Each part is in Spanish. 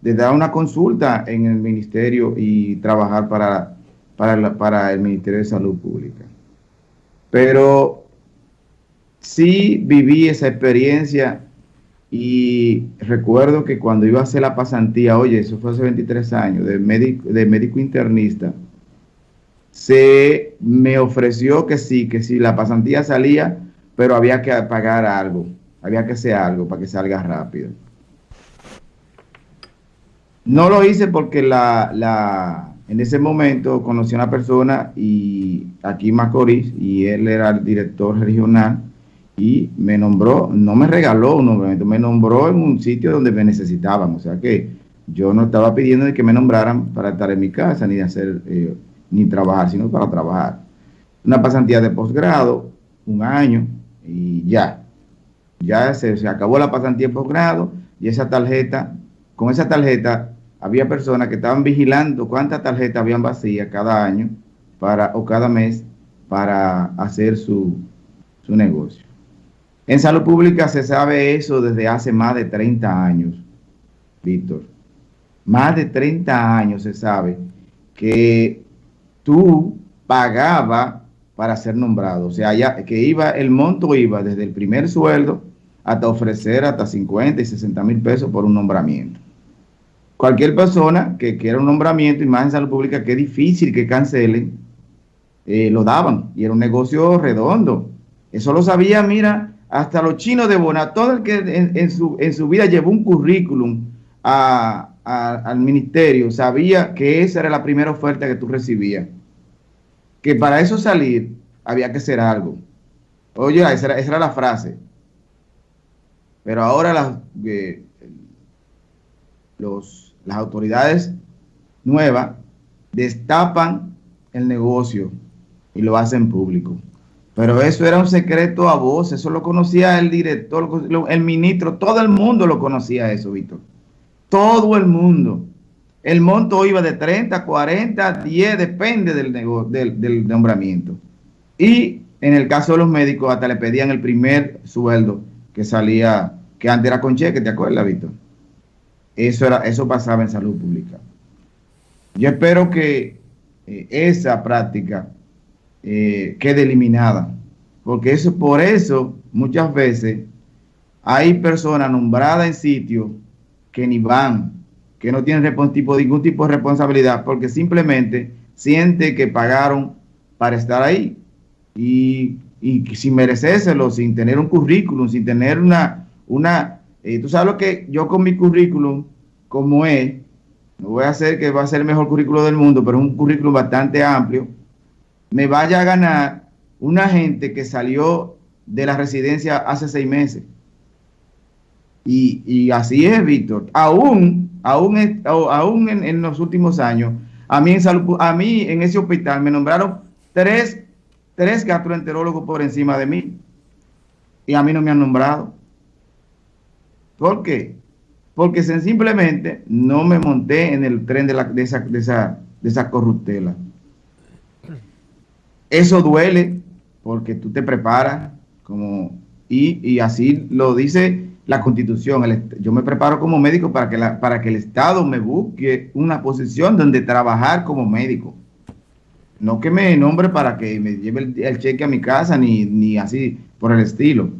de dar una consulta en el ministerio y trabajar para, para, el Ministerio de Salud Pública. Pero sí viví esa experiencia y recuerdo que cuando iba a hacer la pasantía, oye, eso fue hace 23 años, de médico, de médico internista, se me ofreció que sí, que sí, la pasantía salía, pero había que pagar algo, había que hacer algo para que salga rápido. No lo hice porque la, la, en ese momento conocí a una persona y aquí Macorís, y él era el director regional, y me nombró, no me regaló un nombramiento, me nombró en un sitio donde me necesitaban, o sea que yo no estaba pidiendo que me nombraran para estar en mi casa, ni hacer, eh, ni trabajar, sino para trabajar. Una pasantía de posgrado, un año, y ya, ya se, se acabó la pasantía de posgrado, y esa tarjeta, con esa tarjeta, había personas que estaban vigilando cuántas tarjetas habían vacías cada año para, o cada mes para hacer su, su negocio. En salud pública se sabe eso desde hace más de 30 años, Víctor. Más de 30 años se sabe que tú pagabas para ser nombrado. O sea, ya, que iba, el monto iba desde el primer sueldo hasta ofrecer hasta 50 y 60 mil pesos por un nombramiento. Cualquier persona que quiera un nombramiento, y más en salud pública, que es difícil que cancelen, eh, lo daban. Y era un negocio redondo. Eso lo sabía, mira, hasta los chinos de Bona, todo el que en, su, en su, vida llevó un currículum al ministerio, sabía que esa era la primera oferta que tú recibías. Que para eso salir había que hacer algo. Oye, esa era, esa era la frase. Pero ahora las, eh, los, las autoridades nuevas destapan el negocio y lo hacen público. Pero eso era un secreto a voz, eso lo conocía el director, el ministro, todo el mundo lo conocía eso, Víctor. Todo el mundo. El monto iba de 30, 40, 10, depende del, del, nombramiento. Y en el caso de los médicos, hasta le pedían el primer sueldo que salía, que antes era con cheque, ¿te acuerdas, Víctor? Eso, era, eso pasaba en salud pública. Yo espero que eh, esa práctica eh, quede eliminada. Porque eso, por eso, muchas veces hay personas nombradas en sitios que ni van, que no tienen ningún tipo de responsabilidad, porque simplemente siente que pagaron para estar ahí. Y, y sin merecérselo, sin tener un currículum, sin tener una... una eh, Tú sabes lo que yo con mi currículum, como es, no voy a hacer que va a ser el mejor currículum del mundo, pero un currículum bastante amplio, me vaya a ganar una gente que salió de la residencia hace seis meses. Y, así es, Víctor. Aún, aún, aún en, los últimos años, a mí, en a mí en ese hospital me nombraron tres, tres gastroenterólogos por encima de mí. Y a mí no me han nombrado. ¿Por qué? Porque simplemente no me monté en el tren de, la, de, esa, de, esa, de esa corruptela. Eso duele porque tú te preparas como y, así lo dice la constitución. yo me preparo como médico para que, la, para que el Estado me busque una posición donde trabajar como médico. No que me nombre para que me lleve el, cheque a mi casa, ni, ni, así por el estilo.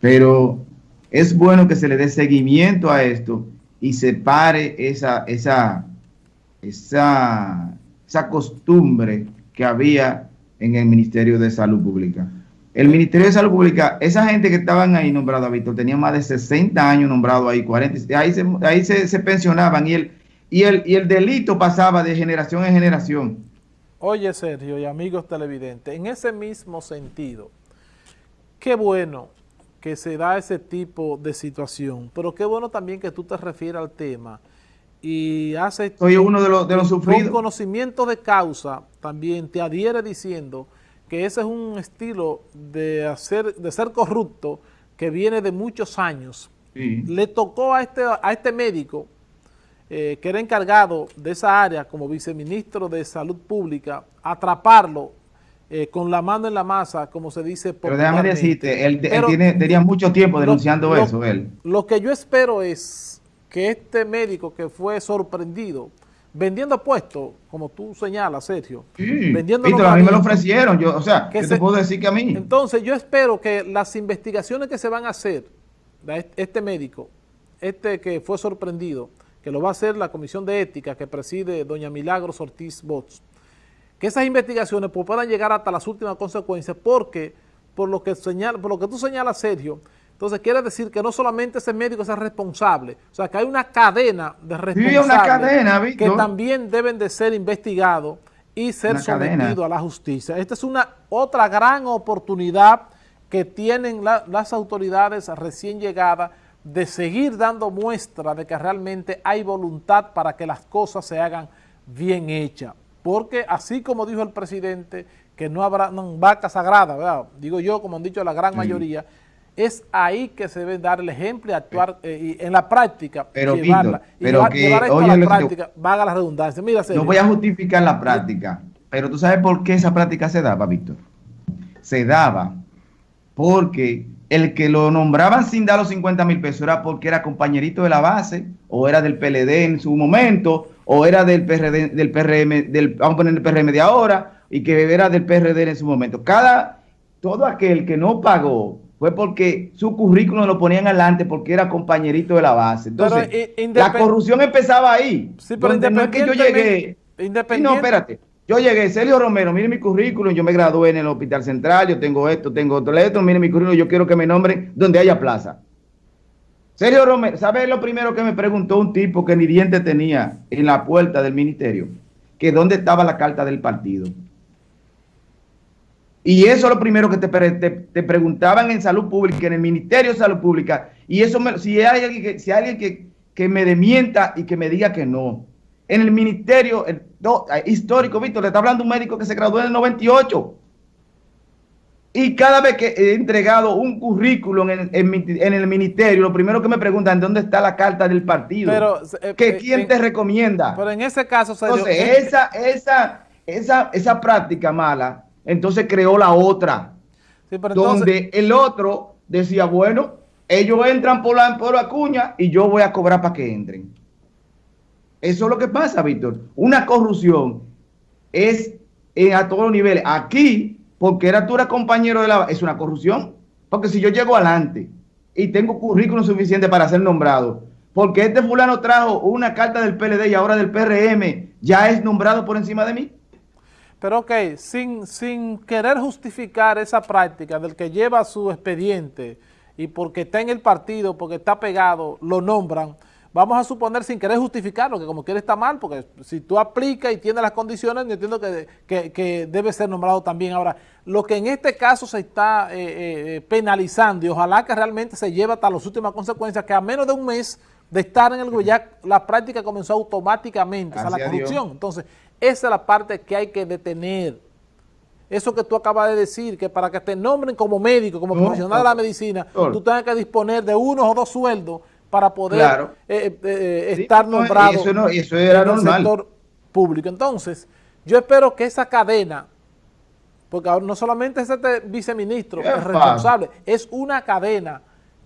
Pero es bueno que se le dé seguimiento a esto y se pare esa, esa, esa, esa costumbre que había en el Ministerio de Salud Pública. El Ministerio de Salud Pública, esa gente que estaban ahí nombrada, Víctor, tenía más de 60 años nombrado ahí, 40, ahí se, ahí se, pensionaban y el, y, el, y el delito pasaba de generación en generación. Oye, Sergio y amigos televidentes, en ese mismo sentido, qué bueno que se da ese tipo de situación, pero qué bueno también que tú te refieras al tema y hace Soy uno de los, de los sufridos. Con conocimiento de causa también te adhiere diciendo que ese es un estilo de, hacer, de ser corrupto que viene de muchos años. Le tocó a este, a este médico, eh, que era encargado de esa área como viceministro de Salud Pública, atraparlo eh, con la mano en la masa, como se dice Pero déjame decirte, él, tiene, tenía mucho tiempo denunciando eso, él. Lo que yo espero es que este médico que fue sorprendido vendiendo puestos, como tú señalas, Sergio. Sí, vendiendo a mí me lo ofrecieron, yo, o sea, ¿qué te puedo decir que a mí? Entonces, yo espero que las investigaciones que se van a hacer, este médico, este que fue sorprendido, que lo va a hacer la Comisión de Ética que preside doña Milagros Ortiz Bots, que esas investigaciones pues, puedan llegar hasta las últimas consecuencias, porque por lo que señala, por lo que tú señalas, Sergio, entonces quiere decir que no solamente ese médico es responsable, o sea que hay una cadena de responsables una cadena, que también deben de ser investigados y ser sometidos a la justicia. Esta es una otra gran oportunidad que tienen las autoridades recién llegadas de seguir dando muestra de que realmente hay voluntad para que las cosas se hagan bien hechas. Porque así como dijo el presidente, que no habrá vaca sagrada, digo yo, como han dicho la gran mayoría, es ahí que se debe dar el ejemplo y actuar eh, en la práctica, pero, llevarla, pero que, oye, a la práctica, vaga la redundancia. Mira, no voy a justificar la práctica, pero tú sabes por qué esa práctica se daba, Víctor. Se daba porque el que lo nombraban sin dar los 50 mil pesos era porque era compañerito de la base, o era del PLD en su momento, o era del PRD, del PRM, del, vamos a poner el PRM de ahora, y que era del PRD en su momento. Cada, todo aquel que no pagó fue porque su currículum lo ponían adelante porque era compañerito de la base. Entonces, eh, la corrupción empezaba ahí. Sí, pero independientemente, que yo llegué. no, espérate. Yo llegué, Sergio Romero, mire mi currículum, yo me gradué en el Hospital Central, yo tengo esto, tengo otro, esto, mire mi currículum, yo quiero que me nombren donde haya plaza. Sergio Romero, ¿sabe lo primero que me preguntó un tipo que ni diente tenía en la puerta del ministerio? Que dónde estaba la carta del partido. Y eso es lo primero que te, preguntaban en salud pública, en el Ministerio de Salud Pública. Y eso, si hay alguien, que, si alguien que, me demienta y que me diga que no. En el Ministerio el, histórico, Víctor, le está hablando un médico que se graduó en el 98. Y cada vez que he entregado un currículum en, el ministerio, lo primero que me preguntan, ¿dónde está la carta del partido? Pero, eh, eh, ¿Quién te recomienda? Pero en ese caso... Entonces, esa, esa, esa, esa práctica mala entonces creó la otra, donde el otro decía, bueno, ellos entran por la, por la cuña y yo voy a cobrar para que entren. Eso es lo que pasa, Víctor. Una corrupción es a todos los niveles. Aquí, porque era tú eras compañero de la... Es una corrupción. Porque si yo llego adelante y tengo currículum suficiente para ser nombrado, porque este fulano trajo una carta del PLD y ahora del PRM, ya es nombrado por encima de mí. Pero ok, sin, sin querer justificar esa práctica del que lleva su expediente y porque está en el partido, porque está pegado, lo nombran, vamos a suponer sin querer justificarlo, que como quiere está mal, porque si tú aplicas y tienes las condiciones, yo entiendo que, debe ser nombrado también. Ahora, lo que en este caso se está eh, eh, penalizando y ojalá que realmente se lleve hasta las últimas consecuencias, que a menos de un mes de estar en el gobierno, ya la práctica comenzó automáticamente, o sea, la corrupción. Entonces, esa es la parte que hay que detener. Eso que tú acabas de decir, que para que te nombren como médico, como profesional de la medicina, tú tengas que disponer de uno o dos sueldos para poder eh, eh, eh, estar nombrado eso eso era en el sector público. Entonces, yo espero que esa cadena, porque no solamente es este viceministro es responsable, es una cadena.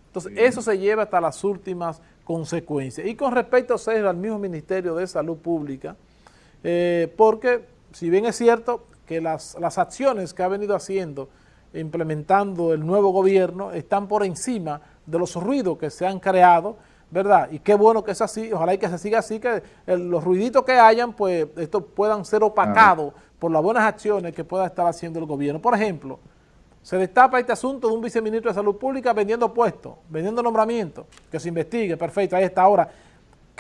Entonces, eso se lleva hasta las últimas consecuencias. Y con respecto a al mismo Ministerio de Salud Pública, eh, porque si bien es cierto que las, acciones que ha venido haciendo, implementando el nuevo gobierno, están por encima de los ruidos que se han creado, ¿verdad? Y qué bueno que es así, ojalá y que se siga así, que los ruiditos que hayan, pues estos puedan ser opacados por las buenas acciones que pueda estar haciendo el gobierno. Por ejemplo, se destapa este asunto de un viceministro de Salud Pública vendiendo puestos, vendiendo nombramientos, que se investigue, perfecto, ahí está ahora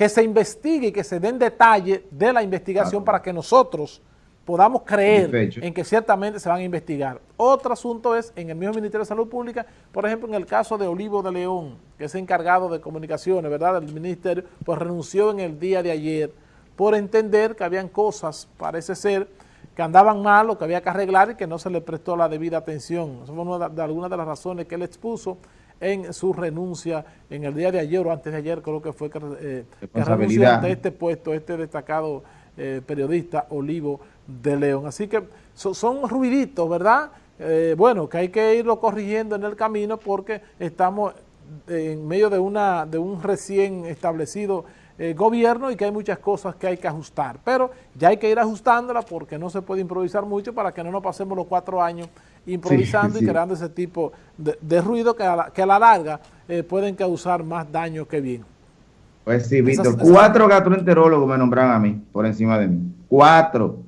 que se investigue y que se den detalle de la investigación para que nosotros podamos creer en que ciertamente se van a investigar. Otro asunto es, en el mismo Ministerio de Salud Pública, por ejemplo, en el caso de Olivo de León, que es encargado de comunicaciones, ¿verdad?, del ministerio, pues renunció en el día de ayer por entender que habían cosas, parece ser, que andaban mal o que había que arreglar y que no se le prestó la debida atención. Eso fue una de algunas de las razones que él expuso en su renuncia en el día de ayer o antes de ayer, creo que fue que, eh, renunció ante este puesto, este destacado eh, periodista Olivo de León. Así que son ruiditos, ¿verdad? Eh, bueno, que hay que irlo corrigiendo en el camino porque estamos en medio de, una, de un recién establecido eh, gobierno y que hay muchas cosas que hay que ajustar. Pero ya hay que ir ajustándola porque no se puede improvisar mucho para que no nos pasemos los cuatro años improvisando y creando ese tipo de, ruido que a la, que a la larga eh, pueden causar más daño que bien. Pues sí, Víctor, cuatro gastroenterólogos me nombraron a mí, por encima de mí. Cuatro.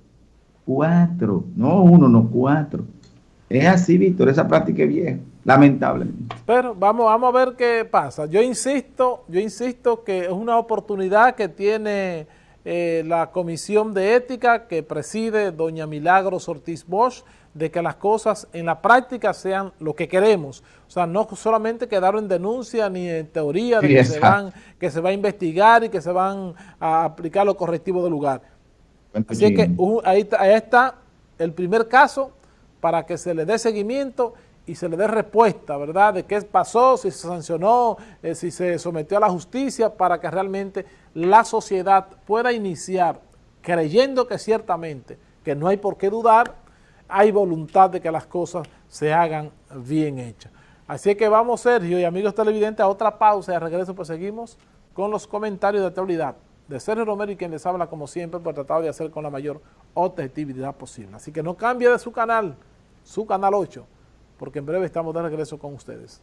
Cuatro. No uno, no cuatro. Es así, Víctor, esa práctica es vieja, lamentablemente. Pero vamos, vamos a ver qué pasa. Yo insisto, yo insisto que es una oportunidad que tiene eh, la Comisión de Ética que preside doña Milagros Ortiz Bosch, de que las cosas en la práctica sean lo que queremos. O sea, no solamente quedar en denuncia ni en teoría de que, se van, que se va a investigar y que se van a aplicar los correctivos del lugar. Así que ahí, está el primer caso para que se le dé seguimiento y se le dé respuesta, ¿verdad?, de qué pasó, si se sancionó, eh, si se sometió a la justicia, para que realmente la sociedad pueda iniciar creyendo que ciertamente, que no hay por qué dudar, hay voluntad de que las cosas se hagan bien hechas. Así que vamos, Sergio y amigos televidentes, a otra pausa y a regreso pues seguimos con los comentarios de actualidad de Sergio Romero y quien les habla como siempre pues, por tratar de hacer con la mayor objetividad posible. Así que no cambie de su canal, su canal 8, porque en breve estamos de regreso con ustedes.